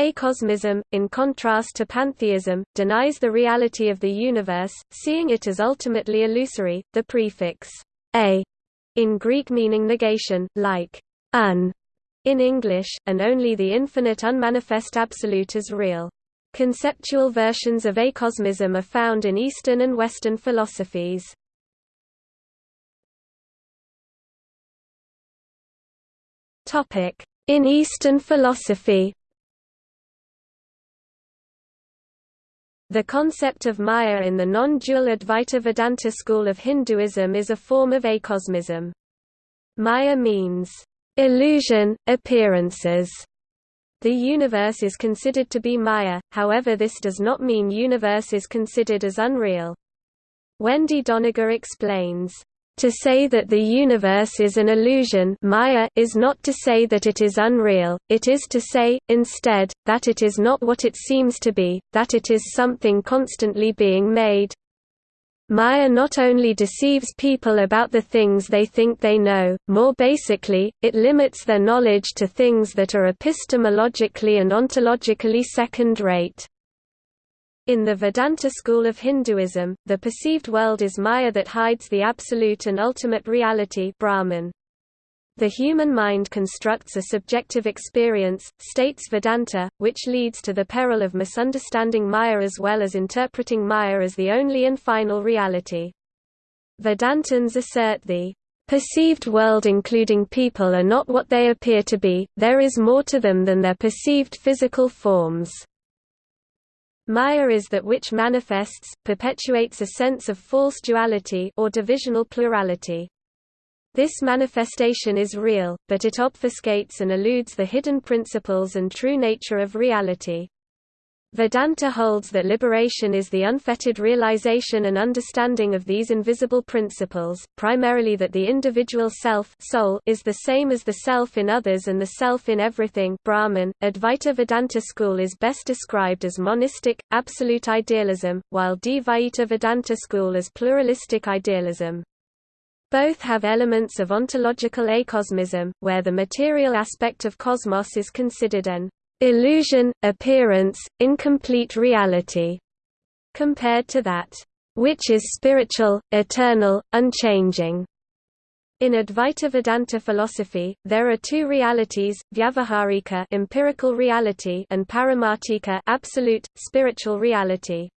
Acosmism, in contrast to pantheism, denies the reality of the universe, seeing it as ultimately illusory. The prefix a in Greek meaning negation, like un in English, and only the infinite unmanifest absolute is real. Conceptual versions of acosmism are found in Eastern and Western philosophies. In Eastern philosophy The concept of Maya in the non-dual Advaita Vedanta school of Hinduism is a form of acosmism. Maya means, illusion, appearances. The universe is considered to be Maya, however this does not mean universe is considered as unreal. Wendy Doniger explains, to say that the universe is an illusion Maya is not to say that it is unreal, it is to say, instead, that it is not what it seems to be, that it is something constantly being made. Maya not only deceives people about the things they think they know, more basically, it limits their knowledge to things that are epistemologically and ontologically second-rate. In the Vedanta school of Hinduism, the perceived world is Maya that hides the absolute and ultimate reality Brahman. The human mind constructs a subjective experience, states Vedanta, which leads to the peril of misunderstanding Maya as well as interpreting Maya as the only and final reality. Vedantins assert the perceived world including people are not what they appear to be, there is more to them than their perceived physical forms. Maya is that which manifests, perpetuates a sense of false duality or divisional plurality. This manifestation is real, but it obfuscates and eludes the hidden principles and true nature of reality. Vedanta holds that liberation is the unfettered realization and understanding of these invisible principles, primarily that the individual self soul is the same as the self in others and the self in everything Brahman. Advaita Vedanta school is best described as monistic, absolute idealism, while Dvaita Vedanta school as pluralistic idealism. Both have elements of ontological acosmism, where the material aspect of cosmos is considered an illusion, appearance, incomplete reality, compared to that which is spiritual, eternal, unchanging. In Advaita Vedanta philosophy, there are two realities: vyavaharika, empirical reality, and paramarthika, absolute, spiritual reality.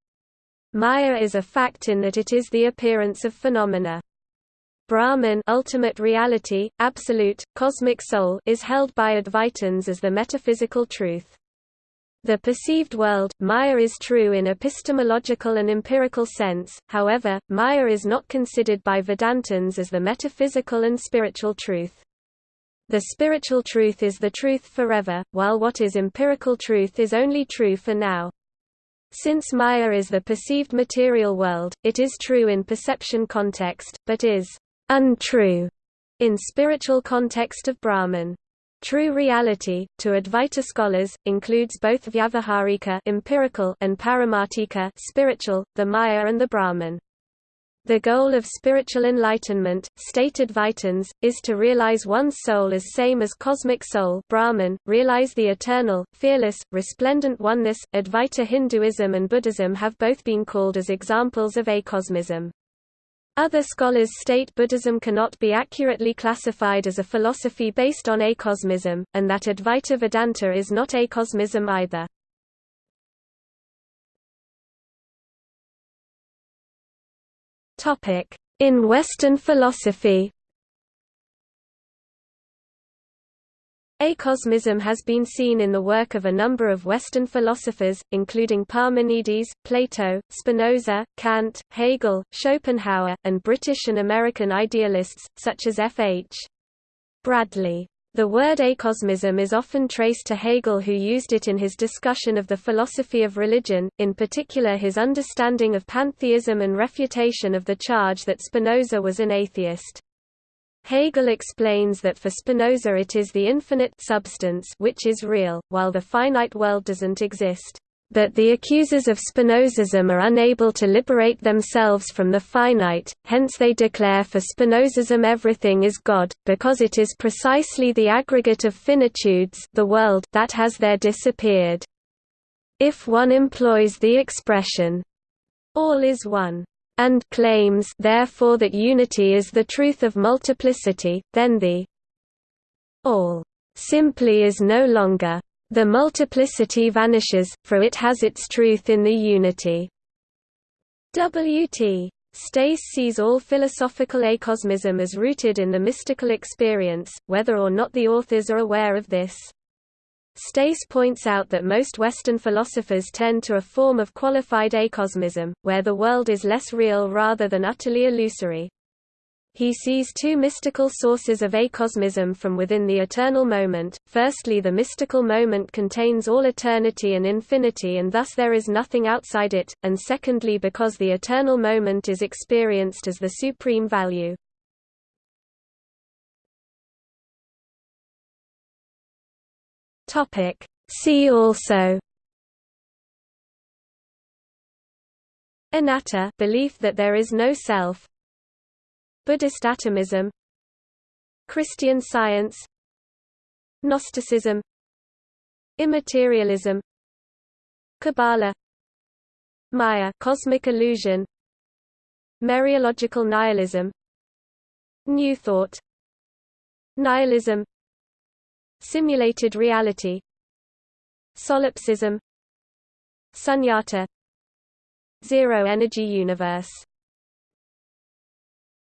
Maya is a fact in that it is the appearance of phenomena. Brahman ultimate reality, absolute, cosmic soul is held by Advaitins as the metaphysical truth. The perceived world, Maya is true in epistemological and empirical sense, however, Maya is not considered by Vedantins as the metaphysical and spiritual truth. The spiritual truth is the truth forever, while what is empirical truth is only true for now. Since Maya is the perceived material world, it is true in perception context, but is untrue in spiritual context of Brahman. True reality, to Advaita scholars, includes both vyavaharika empirical and paramarthika spiritual, the Maya and the Brahman. The goal of spiritual enlightenment, stated Advaitins, is to realize one's soul as same as cosmic soul Brahman, realize the eternal, fearless, resplendent oneness. Advaita Hinduism and Buddhism have both been called as examples of acosmism. Other scholars state Buddhism cannot be accurately classified as a philosophy based on acosmism, and that Advaita Vedanta is not acosmism either. In Western philosophy Acosmism has been seen in the work of a number of Western philosophers, including Parmenides, Plato, Spinoza, Kant, Hegel, Schopenhauer, and British and American idealists, such as F. H. Bradley. The word acosmism is often traced to Hegel who used it in his discussion of the philosophy of religion, in particular his understanding of pantheism and refutation of the charge that Spinoza was an atheist. Hegel explains that for Spinoza it is the infinite substance which is real, while the finite world doesn't exist. But the accusers of Spinozism are unable to liberate themselves from the finite, hence they declare for Spinozism everything is God, because it is precisely the aggregate of finitudes the world that has there disappeared. If one employs the expression, all is one, and claims therefore that unity is the truth of multiplicity, then the all simply is no longer the multiplicity vanishes, for it has its truth in the unity. W.T. Stace sees all philosophical acosmism as rooted in the mystical experience, whether or not the authors are aware of this. Stace points out that most Western philosophers tend to a form of qualified acosmism, where the world is less real rather than utterly illusory. He sees two mystical sources of acosmism from within the eternal moment. Firstly, the mystical moment contains all eternity and infinity, and thus there is nothing outside it, and secondly, because the eternal moment is experienced as the supreme value. Topic. See also Anatta belief that there is no self Buddhist atomism Christian science Gnosticism Immaterialism Kabbalah Maya cosmic illusion Mereological nihilism New Thought Nihilism Simulated reality Solipsism Sunyata Zero energy universe